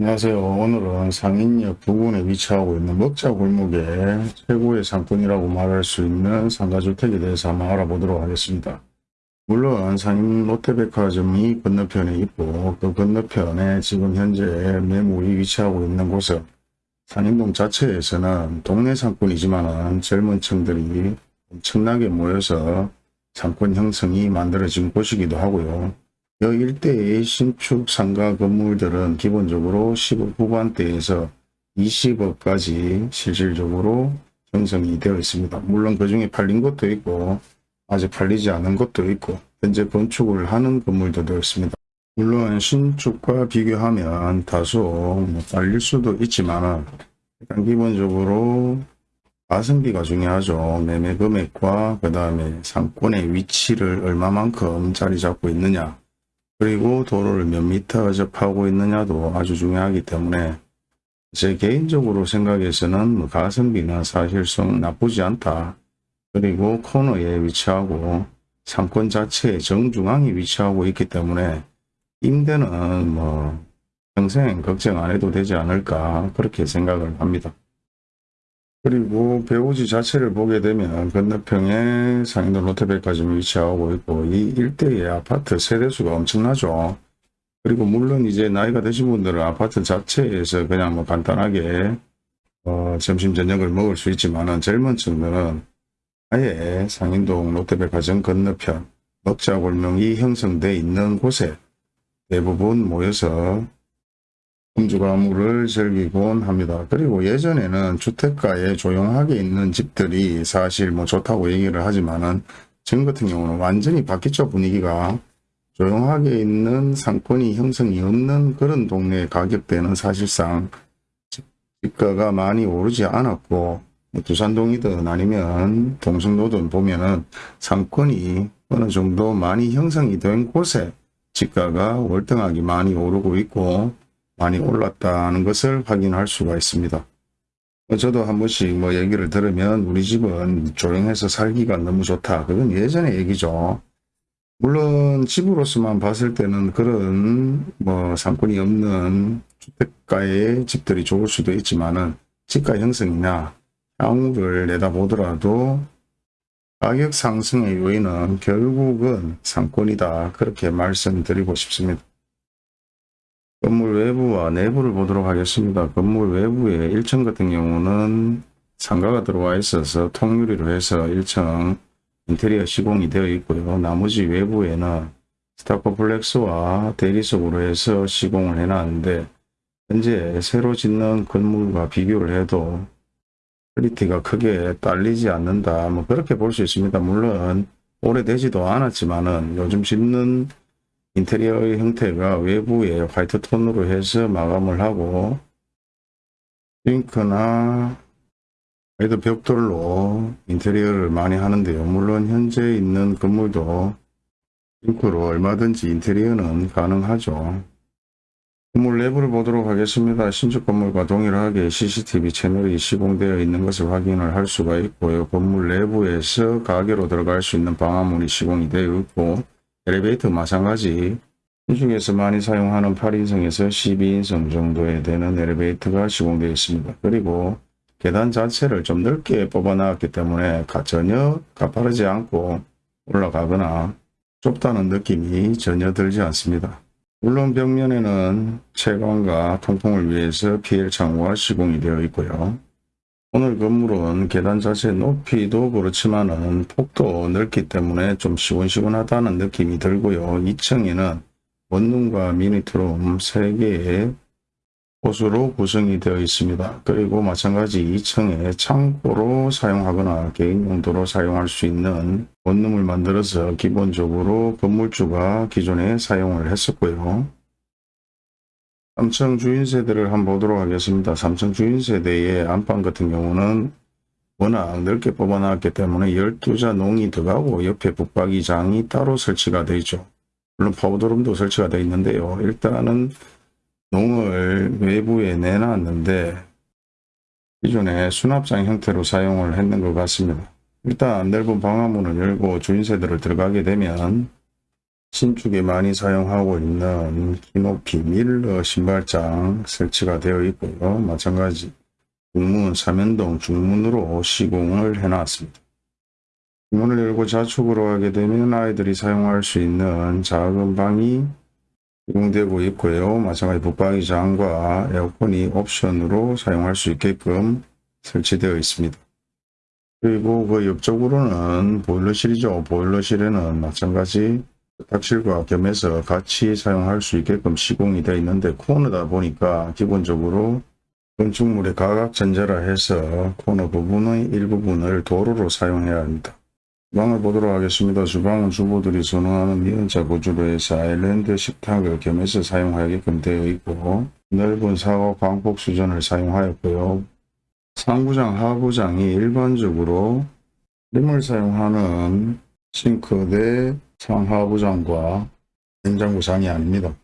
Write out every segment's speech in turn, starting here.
안녕하세요. 오늘은 상인역 부근에 위치하고 있는 먹자 골목의 최고의 상권이라고 말할 수 있는 상가주택에 대해서 한번 알아보도록 하겠습니다. 물론 상인 롯데백화점이 건너편에 있고 그 건너편에 지금 현재 매물이 위치하고 있는 곳은 상인동 자체에서는 동네 상권이지만 젊은 층들이 엄청나게 모여서 상권 형성이 만들어진 곳이기도 하고요. 이 일대의 신축 상가 건물들은 기본적으로 10억 후반대에서 20억까지 실질적으로 형성이 되어 있습니다. 물론 그 중에 팔린 것도 있고 아직 팔리지 않은 것도 있고 현재 건축을 하는 건물도 있습니다. 물론 신축과 비교하면 다소 뭐 딸릴 수도 있지만 일단 기본적으로 가성비가 중요하죠. 매매 금액과 그 다음에 상권의 위치를 얼마만큼 자리 잡고 있느냐 그리고 도로를 몇 미터 접하고 있느냐도 아주 중요하기 때문에 제 개인적으로 생각에서는 뭐 가성비나 사실상 나쁘지 않다. 그리고 코너에 위치하고 상권 자체의 정중앙에 위치하고 있기 때문에 임대는 뭐 평생 걱정 안 해도 되지 않을까 그렇게 생각을 합니다. 그리고 배우지 자체를 보게 되면 건너편에 상인동 롯데백화점이 위치하고 있고 이 일대의 아파트 세대수가 엄청나죠. 그리고 물론 이제 나이가 드신 분들은 아파트 자체에서 그냥 뭐 간단하게 어, 점심 저녁을 먹을 수 있지만은 젊은 층들은 아예 상인동 롯데백화점 건너편 먹자골명이 형성돼 있는 곳에 대부분 모여서 음주 가물을 즐기곤 합니다. 그리고 예전에는 주택가에 조용하게 있는 집들이 사실 뭐 좋다고 얘기를 하지만은 지금 같은 경우는 완전히 바뀌죠 분위기가 조용하게 있는 상권이 형성이 없는 그런 동네 가격대는 사실상 집가가 많이 오르지 않았고 뭐 두산동이든 아니면 동성로든 보면은 상권이 어느 정도 많이 형성이 된 곳에 집가가 월등하게 많이 오르고 있고 많이 올랐다는 것을 확인할 수가 있습니다. 저도 한 번씩 뭐 얘기를 들으면 우리 집은 조용해서 살기가 너무 좋다. 그건 예전의 얘기죠. 물론 집으로서만 봤을 때는 그런 뭐 상권이 없는 주택가의 집들이 좋을 수도 있지만은 집가 형성이나 향후를 내다보더라도 가격 상승의 요인은 결국은 상권이다. 그렇게 말씀드리고 싶습니다. 건물 외부와 내부를 보도록 하겠습니다. 건물 외부에 1층 같은 경우는 상가가 들어와 있어서 통유리로 해서 1층 인테리어 시공이 되어 있고요. 나머지 외부에는 스타코플렉스와 대리석으로 해서 시공을 해놨는데 현재 새로 짓는 건물과 비교를 해도 quality가 크게 딸리지 않는다. 뭐 그렇게 볼 수 있습니다. 물론 오래되지도 않았지만은 요즘 짓는 인테리어의 형태가 외부에 화이트 톤으로 해서 마감을 하고 핑크나 레드 벽돌로 인테리어를 많이 하는데요. 물론 현재 있는 건물도 핑크로 얼마든지 인테리어는 가능하죠. 건물 내부를 보도록 하겠습니다. 신축 건물과 동일하게 CCTV 채널이 시공되어 있는 것을 확인을 할 수가 있고요. 건물 내부에서 가게로 들어갈 수 있는 방화문이 시공이 되어 있고 엘리베이터 마찬가지 시중에서 많이 사용하는 8인승에서 12인승 정도에 되는 엘리베이터가 시공되어 있습니다. 그리고 계단 자체를 좀 넓게 뽑아 놨기 때문에 전혀 가파르지 않고 올라가거나 좁다는 느낌이 전혀 들지 않습니다. 물론 벽면에는 채광과 통풍을 위해서 PL 창호가 시공이 되어 있고요. 오늘 건물은 계단 자체 높이도 그렇지만 은 폭도 넓기 때문에 좀 시원시원하다는 느낌이 들고요. 2층에는 원룸과 미니트룸 3개의 곳으로 구성이 되어 있습니다. 그리고 마찬가지 2층에 창고로 사용하거나 개인 용도로 사용할 수 있는 원룸을 만들어서 기본적으로 건물주가 기존에 사용을 했었고요. 3층 주인 세대를 한번 보도록 하겠습니다. 3층 주인 세대의 안방 같은 경우는 워낙 넓게 뽑아놨기 때문에 12자 농이 들어가고 옆에 북박이장이 따로 설치가 되어 있죠. 물론 파우더룸도 설치가 되어 있는데요. 일단은 농을 외부에 내놨는데 기존에 수납장 형태로 사용을 했는 것 같습니다. 일단 넓은 방화문을 열고 주인 세대를 들어가게 되면 신축에 많이 사용하고 있는 키높이 밀러 신발장 설치가 되어 있고요. 마찬가지 중문 삼연동 중문으로 시공을 해놨습니다. 문을 열고 좌측으로 하게 되면 아이들이 사용할 수 있는 작은 방이 시공되고 있고요. 마찬가지 붙박이장과 에어컨이 옵션으로 사용할 수 있게끔 설치되어 있습니다. 그리고 그 옆쪽으로는 보일러실이죠. 보일러실에는 마찬가지 탁실과 겸해서 같이 사용할 수 있게끔 시공이 되어 있는데 코너다 보니까 기본적으로 건축물의 가각전제라 해서 코너 부분의 일부분을 도로로 사용해야 합니다. 주방을 보도록 하겠습니다. 주방은 주부들이 선호하는 미연자 구조로 해서 아일랜드 식탁을 겸해서 사용하게끔 되어 있고 넓은 사과 광폭 수전을 사용하였고요. 상부장, 하부장이 일반적으로 림을 사용하는 싱크대 상하부 장과 냉장고 장이 아닙니다.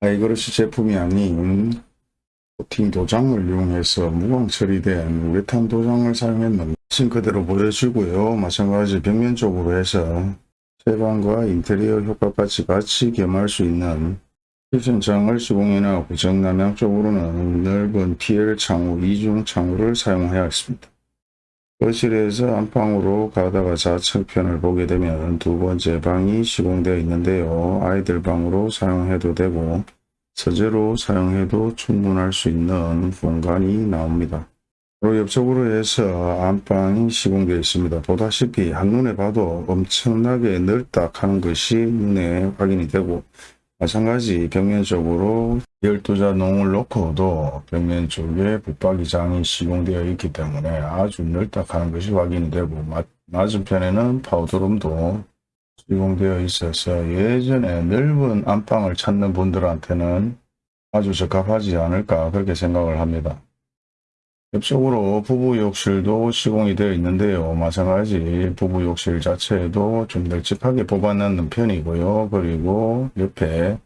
아이그릇이 제품이 아닌 코팅 도장을 이용해서 무광 처리된 우레탄 도장을 사용했는 싱크대로 보여지고요. 마찬가지 벽면 쪽으로 해서 채광과 인테리어 효과까지 같이 겸할 수 있는 키친창을 시공해놨고 정남향 쪽으로는 넓은 PL 창호, 이중 창호를 사용하였습니다. 거실에서 안방으로 가다가 좌측편을 보게 되면 두 번째 방이 시공되어 있는데요. 아이들 방으로 사용해도 되고 서재로 사용해도 충분할 수 있는 공간이 나옵니다. 바로 옆쪽으로 해서 안방이 시공되어 있습니다. 보다시피 한눈에 봐도 엄청나게 넓다 하는 것이 눈에 확인이 되고 마찬가지 벽면 쪽으로 12자 농을 놓고도 벽면 쪽에 붙박이장이 시공되어 있기 때문에 아주 넓다 하는 것이 확인이 되고 맞은편에는 파우더룸도 시공되어 있어서 예전에 넓은 안방을 찾는 분들한테는 아주 적합하지 않을까 그렇게 생각을 합니다. 옆쪽으로 부부 욕실도 시공이 되어 있는데요. 마찬가지 부부 욕실 자체에도 좀 널찍하게 뽑아놓는 편이고요. 그리고 옆에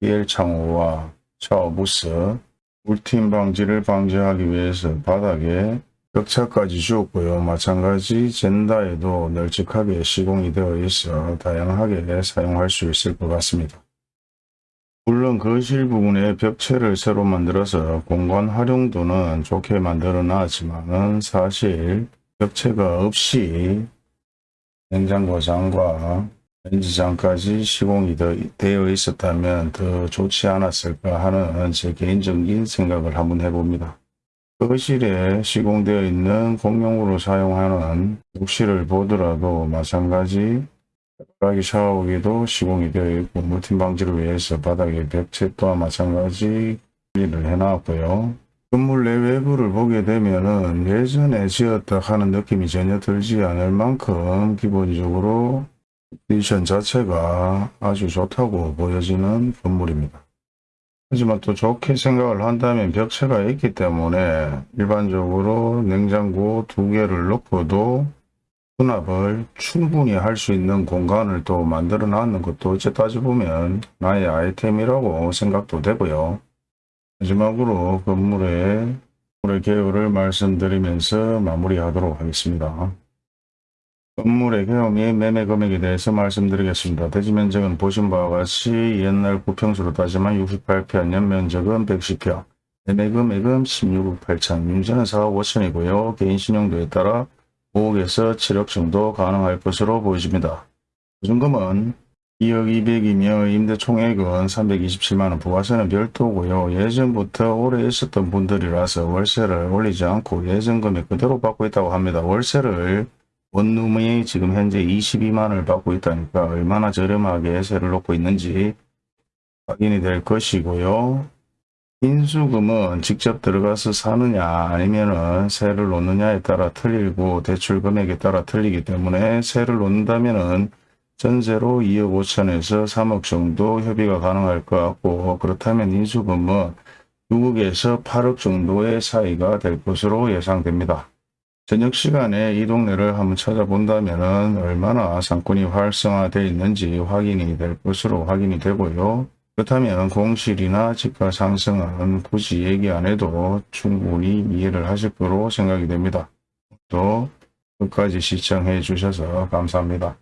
PL 창호와 샤워 부스, 울팀 방지를 방지하기 위해서 바닥에 벽차까지 주었고요. 마찬가지 젠다에도 널찍하게 시공이 되어 있어 다양하게 사용할 수 있을 것 같습니다. 물론 거실 부분에 벽체를 새로 만들어서 공간 활용도는 좋게 만들어 놨지만 사실 벽체가 없이 냉장고장과 렌즈장까지 시공이 되어 있었다면 더 좋지 않았을까 하는 제 개인적인 생각을 한번 해봅니다. 거실에 시공되어 있는 공용으로 사용하는 욕실을 보더라도 마찬가지 바닥이 샤워기도 시공이 되어 있고 물팀 방지를 위해서 바닥에 벽체 또한 마찬가지 일을 해놨고요. 건물 내 외부를 보게 되면은 예전에 지었다 하는 느낌이 전혀 들지 않을 만큼 기본적으로 컨디션 자체가 아주 좋다고 보여지는 건물입니다. 하지만 또 좋게 생각을 한다면 벽체가 있기 때문에 일반적으로 냉장고 두 개를 놓고도 수납을 충분히 할 수 있는 공간을 또 만들어 놨는 것도 어째 따져보면 나의 아이템이라고 생각도 되고요. 마지막으로 건물의 건물의 개요를 말씀드리면서 마무리하도록 하겠습니다. 건물의 개요 및 매매 금액에 대해서 말씀드리겠습니다. 대지 면적은 보신 바와 같이 옛날 구평수로 따지면 68평, 연면적은 110평, 매매 금액은 16억 8천, 윤세는 4억 5천이고요. 개인 신용도에 따라 5억에서 7억 정도 가능할 것으로 보여집니다. 보증금은 2억 200이며 임대 총액은 327만원 부가세는 별도고요. 예전부터 오래 있었던 분들이라서 월세를 올리지 않고 예전 금액 그대로 받고 있다고 합니다. 월세를 원룸이 지금 현재 22만원을 받고 있다니까 얼마나 저렴하게 세를 놓고 있는지 확인이 될 것이고요. 인수금은 직접 들어가서 사느냐 아니면은 세를 놓느냐에 따라 틀리고 대출 금액에 따라 틀리기 때문에 세를 놓는다면은 전세로 2억 5천에서 3억 정도 협의가 가능할 것 같고 그렇다면 인수금은 6억에서 8억 정도의 사이가 될 것으로 예상됩니다. 저녁 시간에 이 동네를 한번 찾아본다면 얼마나 상권이 활성화되어 있는지 확인이 될 것으로 확인이 되고요. 그렇다면 공실이나 집가 상승은 굳이 얘기 안 해도 충분히 이해를 하실 거로 생각이 됩니다. 또 끝까지 시청해 주셔서 감사합니다.